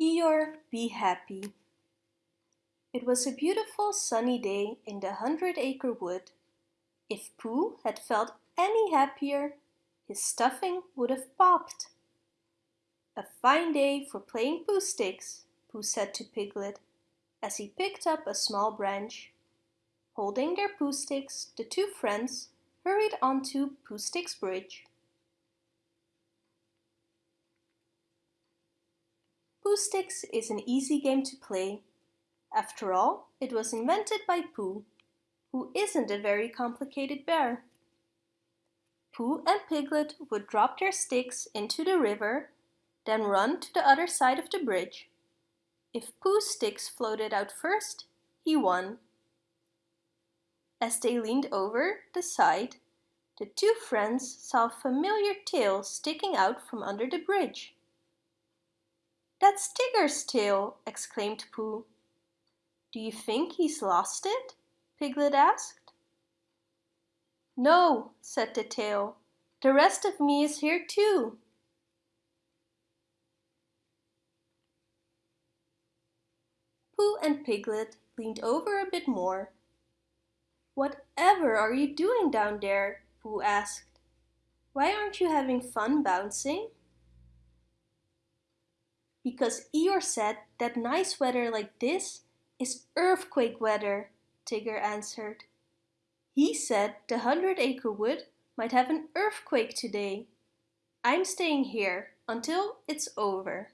Eeyore, be happy. It was a beautiful sunny day in the Hundred Acre Wood. If Pooh had felt any happier, his stuffing would have popped. A fine day for playing Pooh Sticks, Pooh said to Piglet, as he picked up a small branch. Holding their Pooh Sticks, the two friends hurried onto Pooh Sticks Bridge. Pooh Sticks is an easy game to play. After all, it was invented by Pooh, who isn't a very complicated bear. Pooh and Piglet would drop their sticks into the river, then run to the other side of the bridge. If Pooh's sticks floated out first, he won. As they leaned over the side, the two friends saw a familiar tail sticking out from under the bridge. That's Tigger's tail, exclaimed Pooh. Do you think he's lost it? Piglet asked. No, said the tail. The rest of me is here too. Pooh and Piglet leaned over a bit more. Whatever are you doing down there? Pooh asked. Why aren't you having fun bouncing? Because Eeyore said that nice weather like this is earthquake weather, Tigger answered. He said the Hundred Acre Wood might have an earthquake today. I'm staying here until it's over.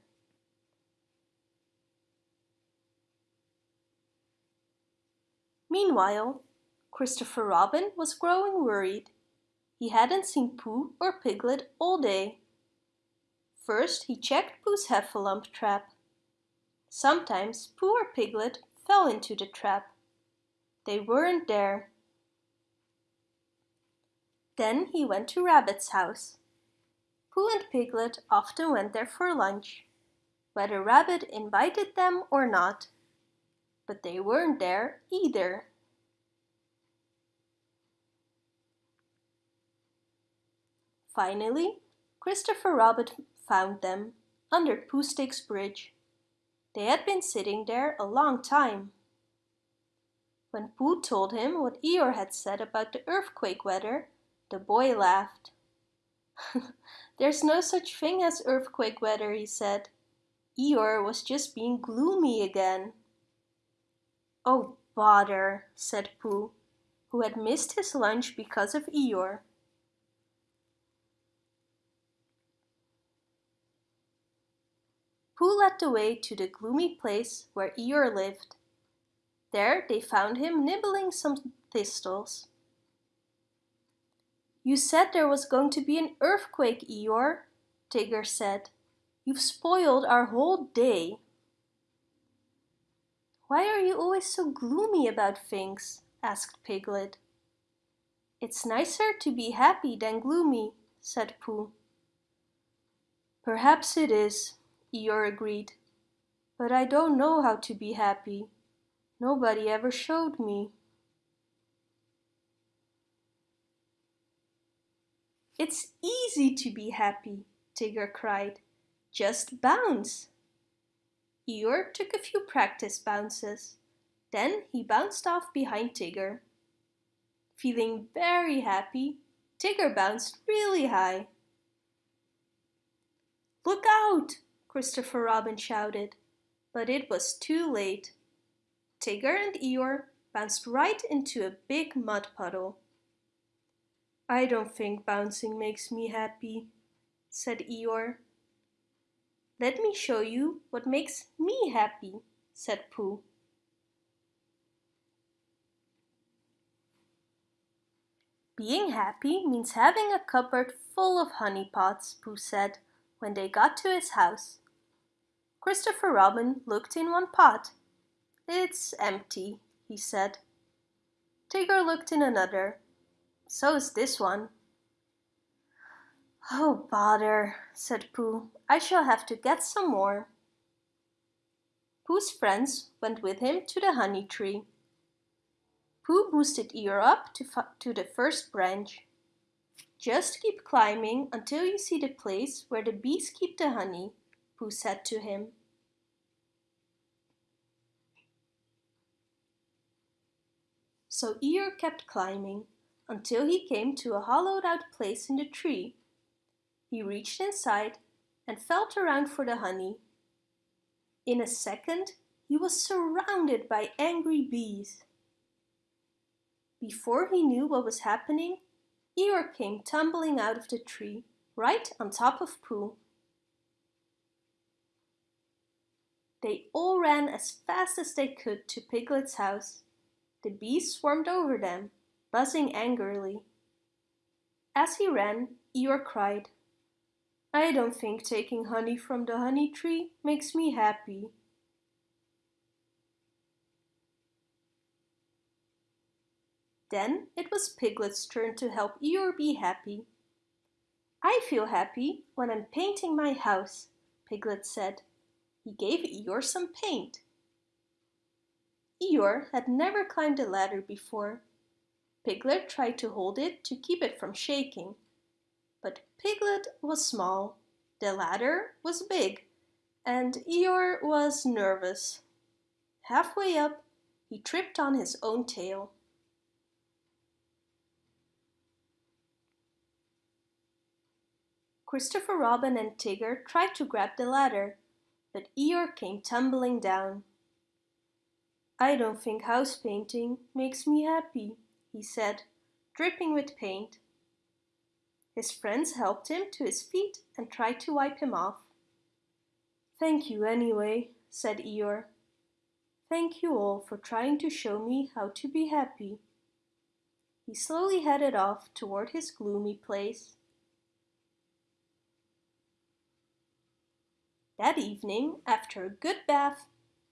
Meanwhile, Christopher Robin was growing worried. He hadn't seen Pooh or Piglet all day. First he checked Pooh's heffalump trap. Sometimes Pooh or Piglet fell into the trap. They weren't there. Then he went to Rabbit's house. Pooh and Piglet often went there for lunch, whether Rabbit invited them or not. But they weren't there either. Finally, Christopher Robin found them under Poohsticks Bridge. They had been sitting there a long time. When Pooh told him what Eeyore had said about the earthquake weather, the boy laughed. There's no such thing as earthquake weather, he said. Eeyore was just being gloomy again. Oh, bother, said Pooh, who had missed his lunch because of Eeyore. Pooh led the way to the gloomy place where Eeyore lived. There they found him nibbling some thistles. You said there was going to be an earthquake, Eeyore, Tigger said. You've spoiled our whole day. Why are you always so gloomy about things? asked Piglet. It's nicer to be happy than gloomy, said Pooh. Perhaps it is, Eeyore agreed. But I don't know how to be happy. Nobody ever showed me. It's easy to be happy, Tigger cried. Just bounce. Eeyore took a few practice bounces. Then he bounced off behind Tigger. Feeling very happy, Tigger bounced really high. Look out! Christopher Robin shouted, but it was too late. Tigger and Eeyore bounced right into a big mud puddle. I don't think bouncing makes me happy, said Eeyore. Let me show you what makes me happy, said Pooh. Being happy means having a cupboard full of honey pots, Pooh said when they got to his house. Christopher Robin looked in one pot. It's empty, he said. Tigger looked in another. So's this one. Oh, bother, said Pooh. I shall have to get some more. Pooh's friends went with him to the honey tree. Pooh boosted Eeyore up to, to the first branch. Just keep climbing until you see the place where the bees keep the honey, Pooh said to him. So Eeyore kept climbing until he came to a hollowed out place in the tree. He reached inside and felt around for the honey. In a second, he was surrounded by angry bees. Before he knew what was happening, Eeyore came tumbling out of the tree, right on top of Pooh. They all ran as fast as they could to Piglet's house. The bees swarmed over them, buzzing angrily. As he ran, Eeyore cried, I don't think taking honey from the honey tree makes me happy. Then it was Piglet's turn to help Eeyore be happy. I feel happy when I'm painting my house, Piglet said. He gave Eeyore some paint. Eeyore had never climbed a ladder before. Piglet tried to hold it to keep it from shaking. But Piglet was small, the ladder was big, and Eeyore was nervous. Halfway up, he tripped on his own tail. Christopher Robin and Tigger tried to grab the ladder, but Eeyore came tumbling down. I don't think house painting makes me happy, he said, dripping with paint. His friends helped him to his feet and tried to wipe him off. Thank you anyway, said Eeyore. Thank you all for trying to show me how to be happy. He slowly headed off toward his gloomy place. That evening, after a good bath,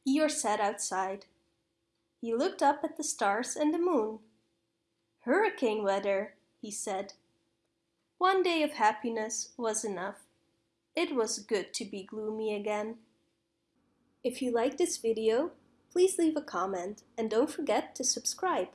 Eeyore sat outside. He looked up at the stars and the moon. Hurricane weather, he said. One day of happiness was enough. It was good to be gloomy again. If you like this video, please leave a comment and don't forget to subscribe.